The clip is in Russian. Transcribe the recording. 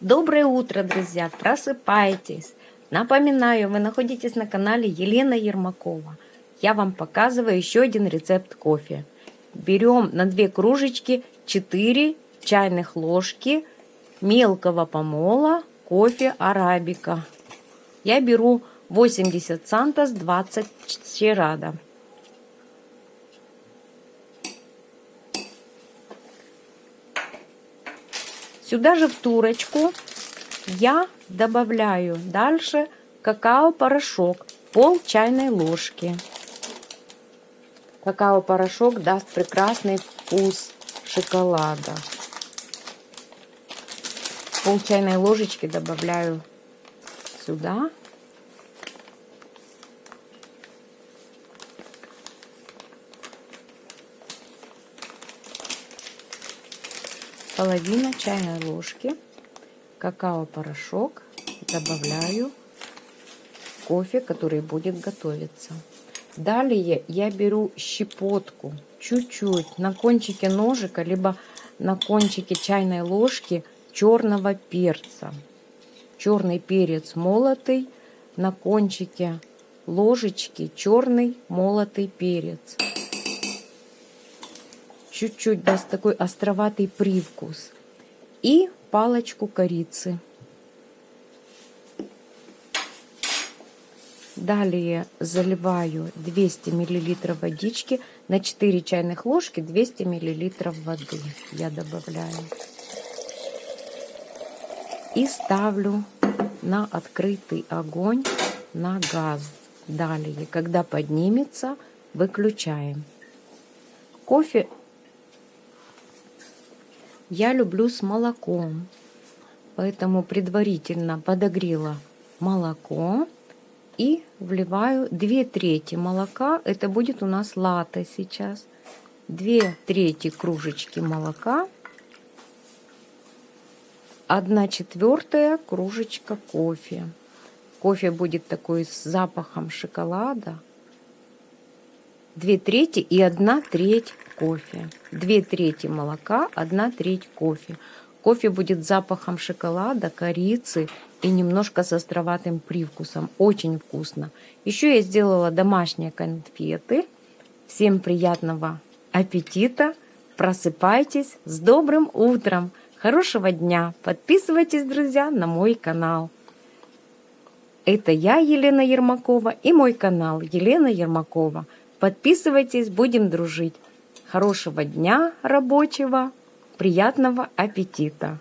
Доброе утро, друзья! Просыпайтесь! Напоминаю, вы находитесь на канале Елена Ермакова. Я вам показываю еще один рецепт кофе. Берем на две кружечки 4 чайных ложки мелкого помола кофе арабика. Я беру 80 сантос 20 черада. Сюда же в турочку я добавляю дальше какао-порошок, пол чайной ложки. Какао-порошок даст прекрасный вкус шоколада. Пол чайной ложечки добавляю сюда. Половина чайной ложки какао-порошок добавляю кофе, который будет готовиться. Далее я беру щепотку, чуть-чуть на кончике ножика, либо на кончике чайной ложки черного перца. Черный перец молотый, на кончике ложечки черный молотый перец чуть-чуть даст такой островатый привкус. И палочку корицы. Далее заливаю 200 мл водички на 4 чайных ложки 200 мл воды я добавляю. И ставлю на открытый огонь на газ. Далее, когда поднимется, выключаем. Кофе я люблю с молоком, поэтому предварительно подогрела молоко и вливаю 2 трети молока. Это будет у нас латте сейчас. 2 трети кружечки молока. 1 четвертая кружечка кофе. Кофе будет такой с запахом шоколада. 2 трети и 1 треть кофе. 2 трети молока, 1 треть кофе. Кофе будет запахом шоколада, корицы и немножко с островатым привкусом. Очень вкусно. Еще я сделала домашние конфеты. Всем приятного аппетита. Просыпайтесь с добрым утром. Хорошего дня. Подписывайтесь, друзья, на мой канал. Это я, Елена Ермакова, и мой канал Елена Ермакова. Подписывайтесь, будем дружить. Хорошего дня рабочего, приятного аппетита!